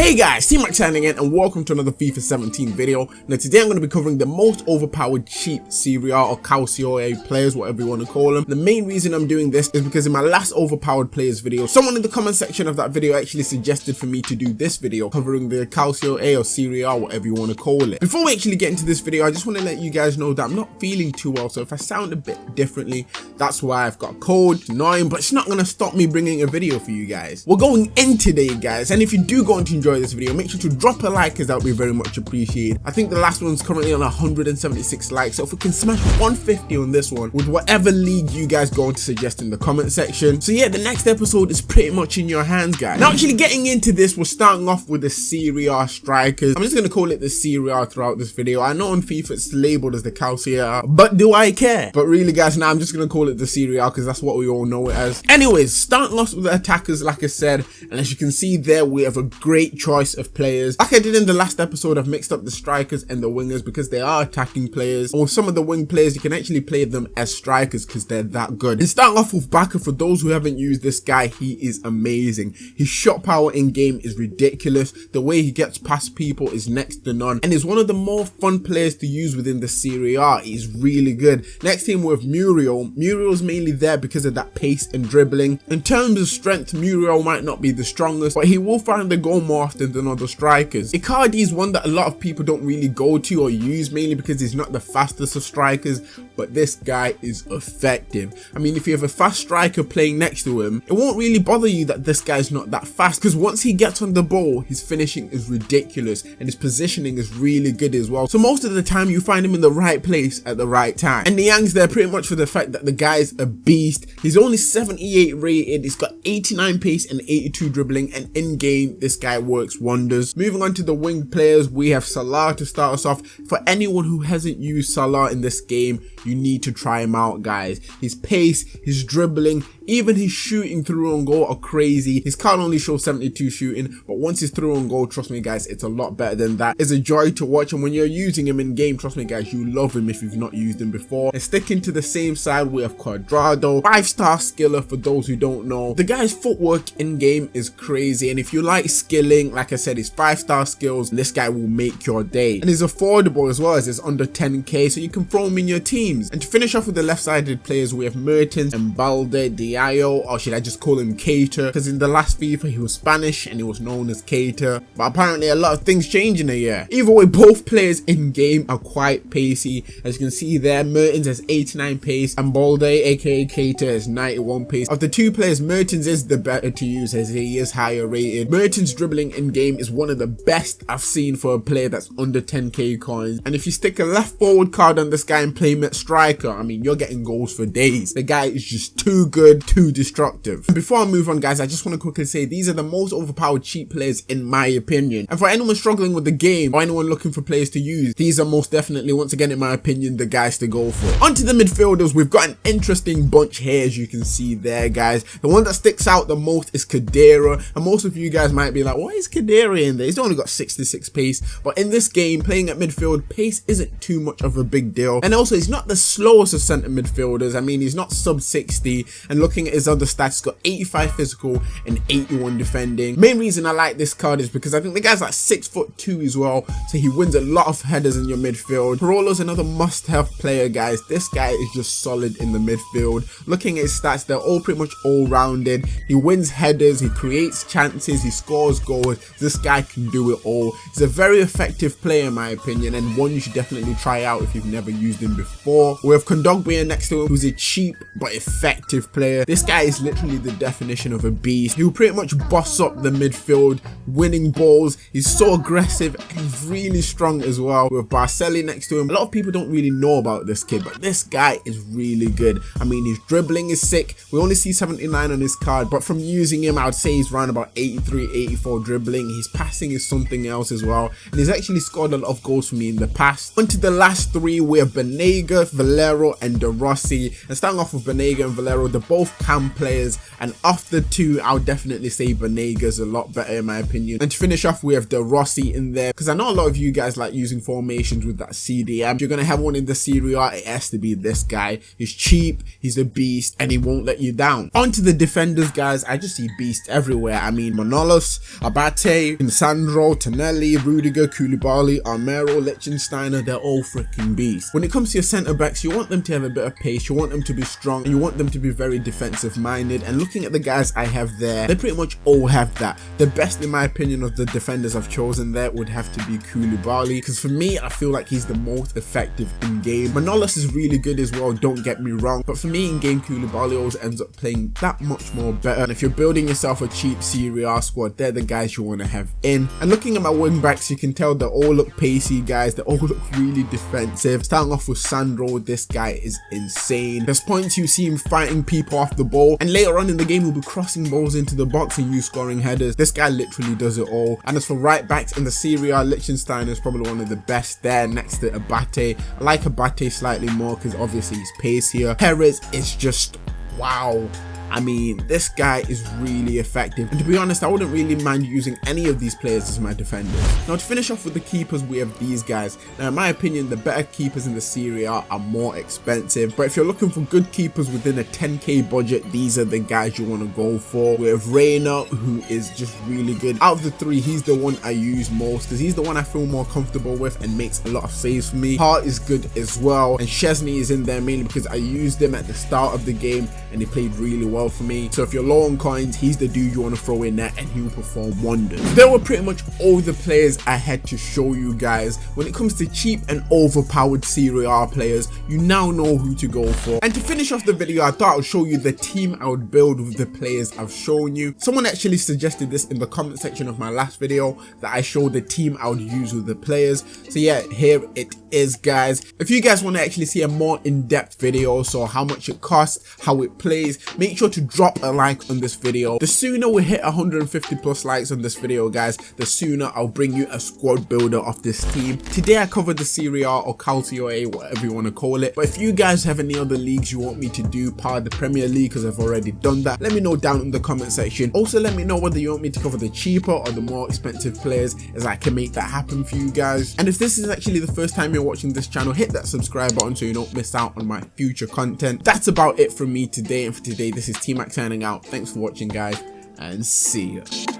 Hey guys, T-Max signing in and welcome to another FIFA 17 video. Now today I'm going to be covering the most overpowered cheap Serie or Calcio players, whatever you want to call them. The main reason I'm doing this is because in my last overpowered players video, someone in the comment section of that video actually suggested for me to do this video covering the Calcio A or Serie whatever you want to call it. Before we actually get into this video, I just want to let you guys know that I'm not feeling too well, so if I sound a bit differently, that's why I've got a cold, annoying, but it's not going to stop me bringing a video for you guys. We're going in today, guys, and if you do go on to enjoy this video, make sure to drop a like as that would be very much appreciated. I think the last one's currently on 176 likes, so if we can smash 150 on this one with whatever league you guys go on to suggest in the comment section. So yeah, the next episode is pretty much in your hands, guys. Now actually getting into this, we're starting off with the Serie A strikers. I'm just going to call it the Serie A throughout this video. I know on FIFA it's labeled as the Calcio, but do I care? But really guys, now I'm just going to call it the Serie A because that's what we all know it as. Anyways, starting off with the attackers, like I said, and as you can see there, we have a great choice of players. Like I did in the last episode, I've mixed up the strikers and the wingers because they are attacking players. Or some of the wing players, you can actually play them as strikers because they're that good. And starting off with Bacca, for those who haven't used this guy, he is amazing. His shot power in game is ridiculous. The way he gets past people is next to none. And is one of the more fun players to use within the Serie A. He's really good. Next team with Muriel. Muriel's mainly there because of that pace and dribbling. In terms of strength, Muriel might not be the strongest, but he will find the goal more often than other strikers. Icardi is one that a lot of people don't really go to or use mainly because he's not the fastest of strikers, but this guy is effective. I mean, if you have a fast striker playing next to him, it won't really bother you that this guy's not that fast because once he gets on the ball, his finishing is ridiculous and his positioning is really good as well. So most of the time you find him in the right place at the right time. And Niang's there pretty much for the fact that the guy's a beast. He's only 78 rated, he's got 89 pace and 82 dribbling and in game this guy works wonders. Moving on to the wing players, we have Salah to start us off. For anyone who hasn't used Salah in this game, you need to try him out guys. His pace, his dribbling, even his shooting through on goal are crazy. His card only shows 72 shooting, but once he's through on goal, trust me guys, it's a lot better than that. It's a joy to watch and when you're using him in game, trust me guys, you love him if you've not used him before. And sticking to the same side, we have Cuadrado, 5-star skiller for those who don't know. The guy's footwork in game is crazy and if you like skilling, like I said, his 5-star skills, this guy will make your day. And he's affordable as well as it's under 10k so you can throw him in your teams. And to finish off with the left-sided players, we have Mertens and Balde, Diallo, or should I just call him Keita? Because in the last FIFA he was Spanish and he was known as Keita. But apparently a lot of things change in a year. Either way, both players in game are quite pacey. As you can see there, Mertens has 89 pace and Balde, aka Keita, has 91 pace. Of the two players, Mertens is the better to use as he is higher rated. Mertens dribbling in game is one of the best I've seen for a player that's under 10k coins. And if you stick a left forward card on this guy and play him at striker, I mean, you're getting goals for days. The guy is just too good, too destructive. And before I move on, guys, I just want to quickly say these are the most overpowered cheap players in my opinion. And for anyone struggling with the game or anyone looking for players to use, these are most definitely, once again, in my opinion, the guys to go for. Onto the midfielders, we've got an interesting bunch here, as you can see there, guys. The one that sticks out the most is Khedira. And most of you guys might be like, why is Khedira in there? He's only got 66 pace. But in this game, playing at midfield, pace isn't too much of a big deal. And also, he's not the slowest of centre midfielders. I mean, he's not sub 60. And looking at his other stats, he's got 85 physical and 81 defending. Main reason I like this card is because I think the guy's like 6 foot 2 as well. So he wins a lot of headers in your midfield. Parolo's another must-have player, guys. This guy is just solid in the midfield. Looking at his stats, they're all pretty much all-rounded. He wins headers, he creates chances, he scores goals. This guy can do it all. He's a very effective player in my opinion and one you should definitely try out if you've never used him before. We have Kondogbia next to him who's a cheap but effective player. This guy is literally the definition of a beast. He'll pretty much boss up the midfield, winning balls. He's so aggressive and he's really strong as well. With Barcelli next to him, a lot of people don't really know about this kid, but this guy is really good. I mean, his dribbling is sick. We only see 79 on his card, but from using him, I would say he's around about 83, 84 dribbling. His passing is something else as well. And he's actually scored a lot of goals for me in the past. On to the last three, we have Banega, Valero, and De Rossi. And starting off with Banega and Valero, they're both cam players and off the two I'll definitely say Banega's a lot better in my opinion. And to finish off we have De Rossi in there because I know a lot of you guys like using formations with that CDM. You're going to have one in the Serie A it has to be this guy. He's cheap, he's a beast and he won't let you down. On to the defenders guys, I just see beasts everywhere. I mean Manolas, Abate, Sandro, Tonelli, Rudiger, Koulibaly, Armero, Lichtsteiner, they're all freaking beasts. When it comes to your centre backs you want them to have a bit of pace, you want them to be strong and you want them to be very defensive minded and looking at the guys I have there, they pretty much all have that. The best in my opinion of the defenders I've chosen there would have to be Koulibaly because for me I feel like he's the most effective in game. Manolas is really good as well, don't get me wrong, but for me in game Koulibaly always ends up playing that much more better. And if you're building yourself a cheap Serie A squad, they're the guys you want to have in. And looking at my wing backs, you can tell they all look pacey guys, they all look really defensive. Starting off with Sandro, this guy is insane. There's points you see him fighting people off the ball, and later on in the game he'll be crossing balls into the box and you scoring headers. This guy literally does it all. And as for right backs in the Serie A, Lichtsteiner is probably one of the best there next to Abate. I like Abate slightly more because obviously he's pace here. Perez is just wow I mean, this guy is really effective. And to be honest, I wouldn't really mind using any of these players as my defenders. Now to finish off with the keepers, we have these guys. Now in my opinion, the better keepers in the Serie A are more expensive. But if you're looking for good keepers within a 10k budget, these are the guys you want to go for. We have Reina, who is just really good. Out of the three, he's the one I use most because he's the one I feel more comfortable with and makes a lot of saves for me. Hart is good as well. And Szczesny is in there mainly because I used him at the start of the game and he played really well well for me. So if you're low on coins, he's the dude you want to throw in there and he will perform wonders. There were pretty much all the players I had to show you guys. When it comes to cheap and overpowered Serie players, you now know who to go for. And to finish off the video, I thought I would show you the team I would build with the players I've shown you. Someone actually suggested this in the comment section of my last video that I show the team I would use with the players. So yeah, here it is guys. If you guys want to actually see a more in-depth video, so how much it costs, how it plays, make sure to drop a like on this video. The sooner we hit 150 plus likes on this video guys, the sooner I'll bring you a squad builder of this team. Today I covered the Serie A or Calcio A, whatever you want to call it. But if you guys have any other leagues you want me to do, part of the Premier League, because I've already done that, let me know down in the comment section. Also let me know whether you want me to cover the cheaper or the more expensive players as I can make that happen for you guys. And if this is actually the first time you're watching this channel, hit that subscribe button so you don't miss out on my future content. That's about it from me today and for today this is T-Mac signing out. Thanks for watching guys and see ya.